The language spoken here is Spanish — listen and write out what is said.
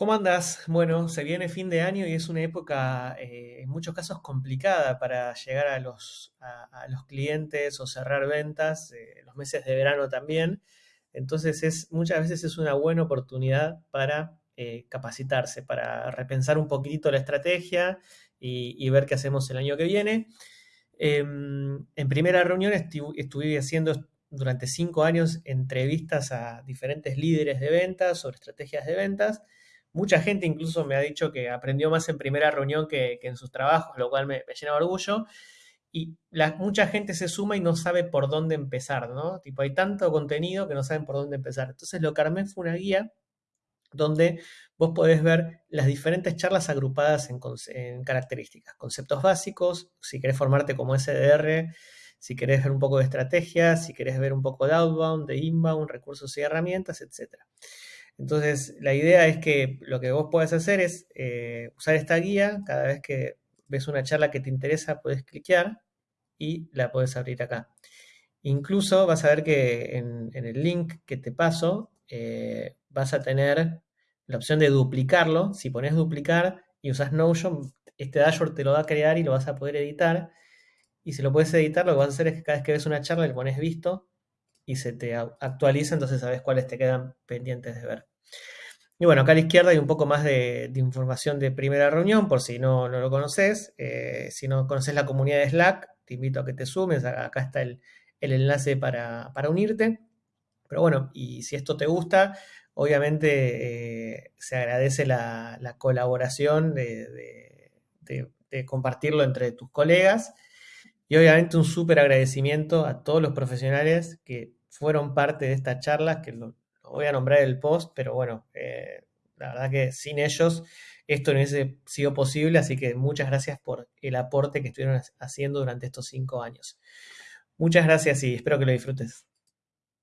¿Cómo andás? Bueno, se viene fin de año y es una época eh, en muchos casos complicada para llegar a los, clientes o cerrar ventas, eh, los meses de verano también. Entonces es, muchas veces es una buena oportunidad para eh, capacitarse, para repensar un poquitito la estrategia y, ver qué hacemos el año que viene. Em, en primera reunión estu- estuve haciendo durante cinco años entrevistas a diferentes líderes de ventas sobre estrategias de ventas. Mucha gente incluso me ha dicho que aprendió más en primera reunión que, en sus trabajos, lo cual me, llena de orgullo. Y la- mucha gente se suma y no sabe por dónde empezar, ¿no? Tipo, hay tanto contenido que no saben por dónde empezar. Entonces lo que armé fue una guía donde vos podés ver las diferentes charlas agrupadas en, en características, conceptos básicos, si querés formarte como SDR, si querés ver un poco de estrategia, si querés ver un poco de outbound, de inbound, recursos y herramientas, etcétera. Entonces, la idea es que lo que vos podés hacer es eh, usar esta guía, cada vez que ves una charla que te interesa, puedes cliquear y la puedes abrir acá. Incluso vas a ver que en, el link que te paso eh, vas a tener la opción de duplicarlo. Si pones duplicar y usas Notion, este dashboard te lo va a crear y lo vas a poder editar. Y si lo puedes editar, lo que vas a hacer es que cada vez que ves una charla le pones visto y se te actualiza, entonces sabes cuáles te quedan pendientes de ver. Y bueno, acá a la izquierda hay un poco más de, información de primera reunión, por si no, no lo conoces. Eh, si no conoces la comunidad de Slack, te invito a que te sumes. Acá está el, el enlace para, para unirte. Pero bueno, y si esto te gusta, obviamente eh, se agradece la, la colaboración de, de- de- de compartirlo entre tus colegas. Y obviamente un súper agradecimiento a todos los profesionales que fueron parte de estas charlas, que lo, lo voy a nombrar el post, pero bueno, eh, la verdad que sin ellos esto no hubiese sido posible, así que muchas gracias por el aporte que estuvieron haciendo durante estos cinco años. Muchas gracias y espero que lo disfrutes.